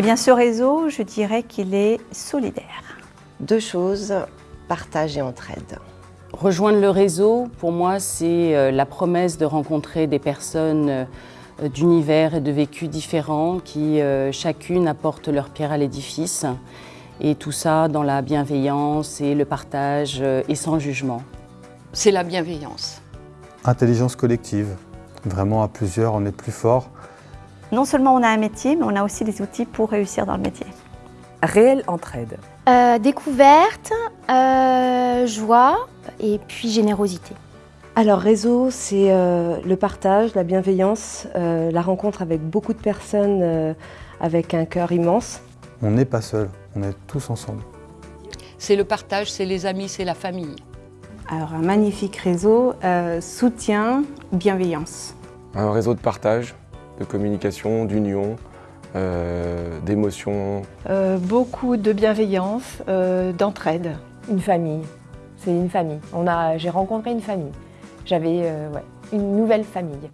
Eh bien, ce réseau, je dirais qu'il est solidaire. Deux choses, partage et entraide. Rejoindre le réseau, pour moi, c'est euh, la promesse de rencontrer des personnes euh, d'univers et de vécus différents qui, euh, chacune, apportent leur pierre à l'édifice. Et tout ça dans la bienveillance et le partage et sans jugement. C'est la bienveillance. Intelligence collective. Vraiment, à plusieurs, on est plus fort. Non seulement on a un métier, mais on a aussi des outils pour réussir dans le métier. Réelle entraide. Euh, découverte, euh, joie et puis générosité. Alors réseau, c'est euh, le partage, la bienveillance, euh, la rencontre avec beaucoup de personnes euh, avec un cœur immense. On n'est pas seul, on est tous ensemble. C'est le partage, c'est les amis, c'est la famille. Alors un magnifique réseau, euh, soutien, bienveillance. Un réseau de partage, de communication, d'union, euh, d'émotions. Euh, beaucoup de bienveillance, euh, d'entraide. Une famille. C'est une famille. On a, j'ai rencontré une famille. J'avais euh, ouais, une nouvelle famille.